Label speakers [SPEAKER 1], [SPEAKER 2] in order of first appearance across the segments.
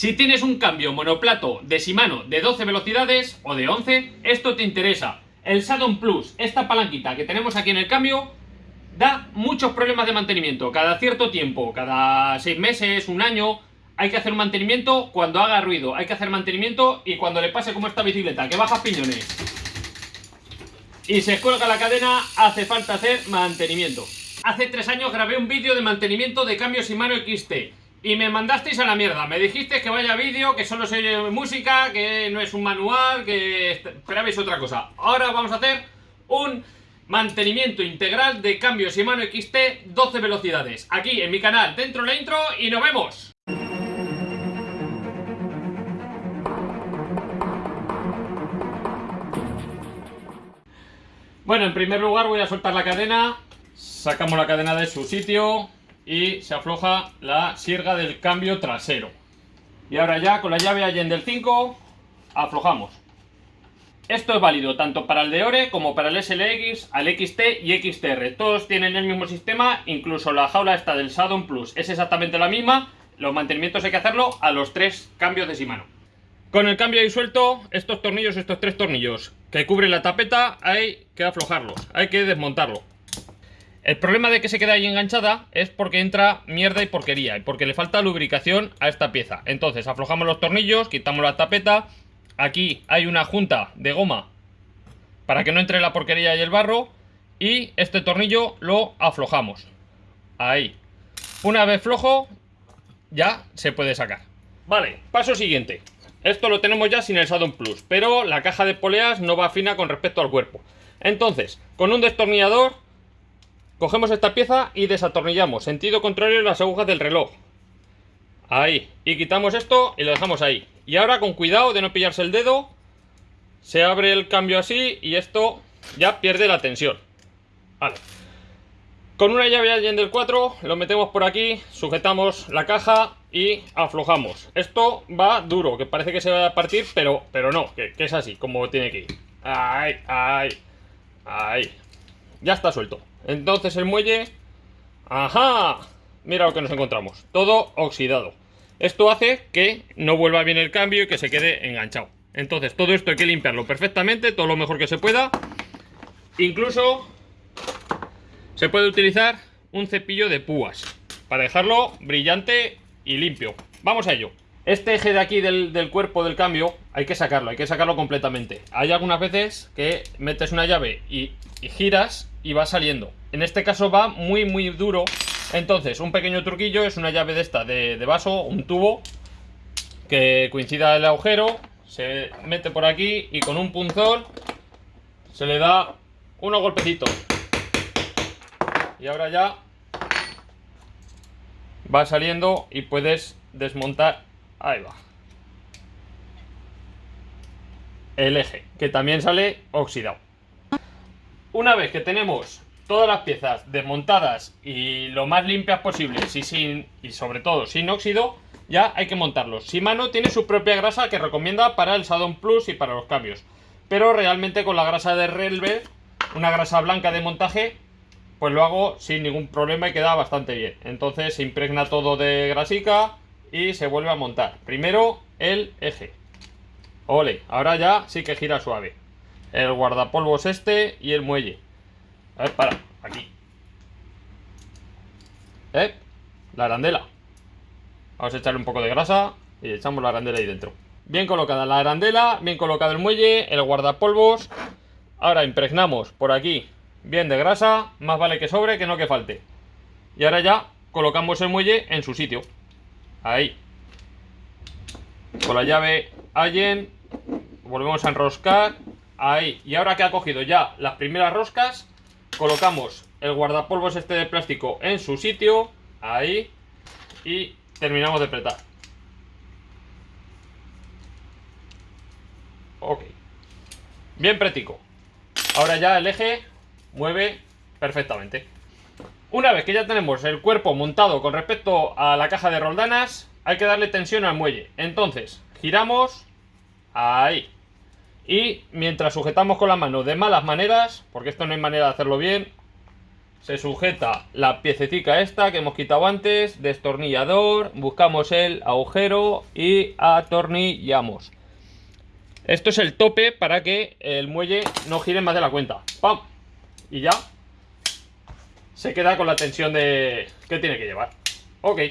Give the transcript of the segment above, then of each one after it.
[SPEAKER 1] Si tienes un cambio monoplato de Shimano de 12 velocidades o de 11, esto te interesa. El Saddon Plus, esta palanquita que tenemos aquí en el cambio, da muchos problemas de mantenimiento. Cada cierto tiempo, cada 6 meses, un año, hay que hacer mantenimiento cuando haga ruido. Hay que hacer mantenimiento y cuando le pase como esta bicicleta, que baja piñones y se cuelga la cadena, hace falta hacer mantenimiento. Hace tres años grabé un vídeo de mantenimiento de cambios Shimano XT y me mandasteis a la mierda. Me dijisteis que vaya vídeo, que solo se oye música, que no es un manual, que esperabais otra cosa. Ahora vamos a hacer un mantenimiento integral de cambios Shimano XT 12 velocidades. Aquí en mi canal, dentro la intro y nos vemos. Bueno, en primer lugar voy a soltar la cadena, sacamos la cadena de su sitio y se afloja la sierga del cambio trasero. Y ahora ya con la llave Allen del 5 aflojamos. Esto es válido tanto para el de Ore como para el SLX, al XT y XTR. Todos tienen el mismo sistema, incluso la jaula esta del Saddon Plus es exactamente la misma. Los mantenimientos hay que hacerlo a los tres cambios de Shimano. Con el cambio ahí suelto, estos tornillos, estos tres tornillos que cubren la tapeta, hay que aflojarlos, hay que desmontarlo. El problema de que se quede ahí enganchada es porque entra mierda y porquería y porque le falta lubricación a esta pieza. Entonces aflojamos los tornillos, quitamos la tapeta, aquí hay una junta de goma para que no entre la porquería y el barro y este tornillo lo aflojamos. Ahí. Una vez flojo, ya se puede sacar. Vale, paso siguiente. Esto lo tenemos ya sin el Saddon Plus, pero la caja de poleas no va fina con respecto al cuerpo. Entonces, con un destornillador, cogemos esta pieza y desatornillamos, sentido contrario las agujas del reloj. Ahí, y quitamos esto y lo dejamos ahí. Y ahora con cuidado de no pillarse el dedo, se abre el cambio así y esto ya pierde la tensión. Vale. Con una llave Allen del 4 lo metemos por aquí, sujetamos la caja y aflojamos. Esto va duro, que parece que se va a partir, pero, pero no, que, es así, como tiene que ir. Ahí, ahí, ahí. Ya está suelto. Entonces el muelle... ¡Ajá! Mira lo que nos encontramos. Todo oxidado. Esto hace que no vuelva bien el cambio y que se quede enganchado. Entonces todo esto hay que limpiarlo perfectamente, todo lo mejor que se pueda. Incluso se puede utilizar un cepillo de púas para dejarlo brillante y limpio. Vamos a ello. Este eje de aquí del, cuerpo del cambio hay que sacarlo, hay que sacarlo completamente. Hay algunas veces que metes una llave y, giras y va saliendo. En este caso va muy muy duro. Entonces un pequeño truquillo es una llave de esta de, de vaso, un tubo que coincida el agujero. Se mete por aquí y con un punzón se le da unos golpecitos y ahora ya va saliendo y puedes desmontar ahí va. El eje que también sale oxidado. Una vez que tenemos todas las piezas desmontadas y lo más limpias posibles y, sin, y sobre todo sin óxido ya hay que montarlos Shimano tiene su propia grasa que recomienda para el Saddon Plus y para los cambios. Pero realmente con la grasa de Relver una grasa blanca de montaje pues lo hago sin ningún problema y queda bastante bien. Entonces se impregna todo de grasica y se vuelve a montar. Primero el eje. Ole, ahora ya sí que gira suave. El guardapolvos este y el muelle. A ver, para, aquí. ¿Eh? La arandela. Vamos a echarle un poco de grasa y echamos la arandela ahí dentro. Bien colocada la arandela, bien colocado el muelle, el guardapolvos. Ahora impregnamos por aquí bien de grasa, más vale que sobre que no que falte. Y ahora ya colocamos el muelle en su sitio. Ahí. Con la llave Allen, volvemos a enroscar. Ahí. Y ahora que ha cogido ya las primeras roscas, colocamos el guardapolvos este de plástico en su sitio. Ahí. Y terminamos de apretar. Ok. Bien prético. Ahora ya el eje mueve perfectamente. Una vez que ya tenemos el cuerpo montado con respecto a la caja de roldanas, hay que darle tensión al muelle. Entonces, giramos ahí. Y mientras sujetamos con la mano de malas maneras, porque esto no hay manera de hacerlo bien, se sujeta la piececita esta que hemos quitado antes, destornillador, buscamos el agujero y atornillamos. Esto es el tope para que el muelle no gire más de la cuenta. ¡Pam! Y ya se queda con la tensión de que tiene que llevar. Ok.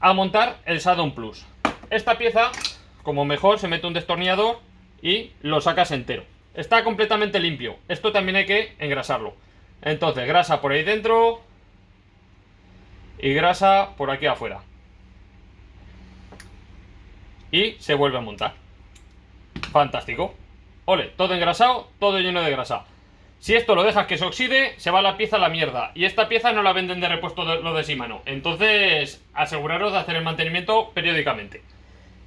[SPEAKER 1] A montar el Saddon Plus. Esta pieza, como mejor, se mete un destornillador y lo sacas entero. Está completamente limpio. Esto también hay que engrasarlo. Entonces, grasa por ahí dentro y grasa por aquí afuera. Y se vuelve a montar. Fantástico. Ole, todo engrasado, todo lleno de grasa. Si esto lo dejas que se oxide, se va la pieza a la mierda. Y esta pieza no la venden de repuesto lo de Shimano. Entonces, aseguraros de hacer el mantenimiento periódicamente.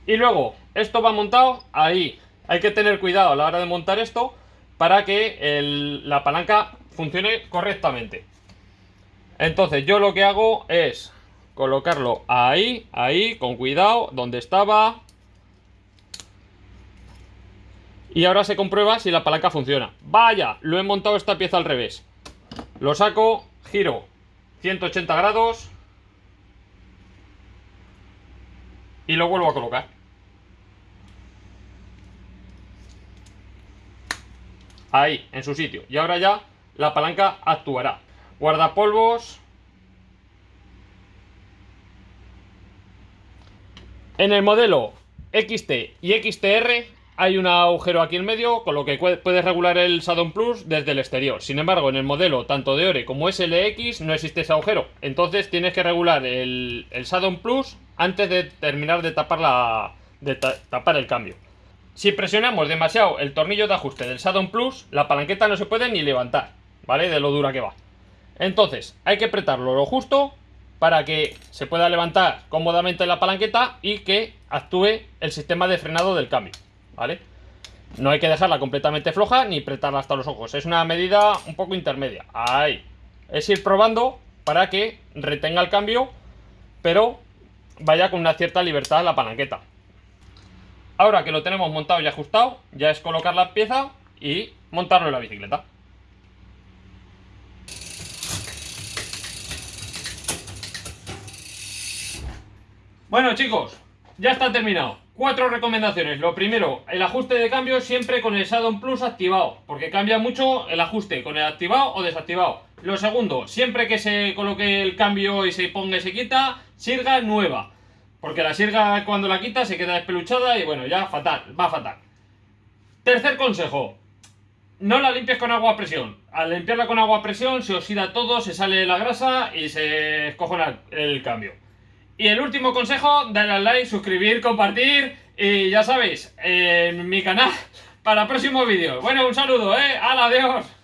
[SPEAKER 1] Y luego, esto va montado ahí. Hay que tener cuidado a la hora de montar esto para que la palanca funcione correctamente. Entonces, yo lo que hago es colocarlo ahí, ahí, con cuidado, donde estaba, y ahora se comprueba si la palanca funciona. ¡Vaya! Lo he montado esta pieza al revés. Lo saco, giro 180 grados y lo vuelvo a colocar. Ahí, en su sitio. Y ahora ya la palanca actuará. Guardapolvos. En el modelo XT y XTR hay un agujero aquí en medio, con lo que puedes regular el Saddon Plus desde el exterior. Sin embargo, en el modelo tanto de Ore como SLX no existe ese agujero. Entonces tienes que regular el, el Plus antes de terminar de tapar, la, de tapar el cambio. Si presionamos demasiado el tornillo de ajuste del Saddon Plus, la palanqueta no se puede ni levantar, ¿vale? De lo dura que va. Entonces, hay que apretarlo lo justo para que se pueda levantar cómodamente la palanqueta y que actúe el sistema de frenado del cambio. ¿Vale? No hay que dejarla completamente floja ni apretarla hasta los ojos. Es una medida un poco intermedia. Ahí. Es ir probando para que retenga el cambio, pero vaya con una cierta libertad la palanqueta. Ahora que lo tenemos montado y ajustado, ya es colocar la pieza y montarlo en la bicicleta. Bueno chicos, ya está terminado. Cuatro recomendaciones. Lo primero, el ajuste de cambio siempre con el Saddon Plus activado, porque cambia mucho el ajuste con el activado o desactivado. Lo segundo, siempre que se coloque el cambio y se ponga y se quita, sirga nueva. Porque la sirga cuando la quita se queda despeluchada y bueno, ya fatal, va fatal. Tercer consejo, no la limpies con agua a presión. Al limpiarla con agua a presión se oxida todo, se sale la grasa y se escojona el cambio. Y el último consejo, darle al like, suscribir, compartir y ya sabéis, en mi canal para próximos vídeos. Bueno, un saludo, ¿eh? ¡Hala, adiós!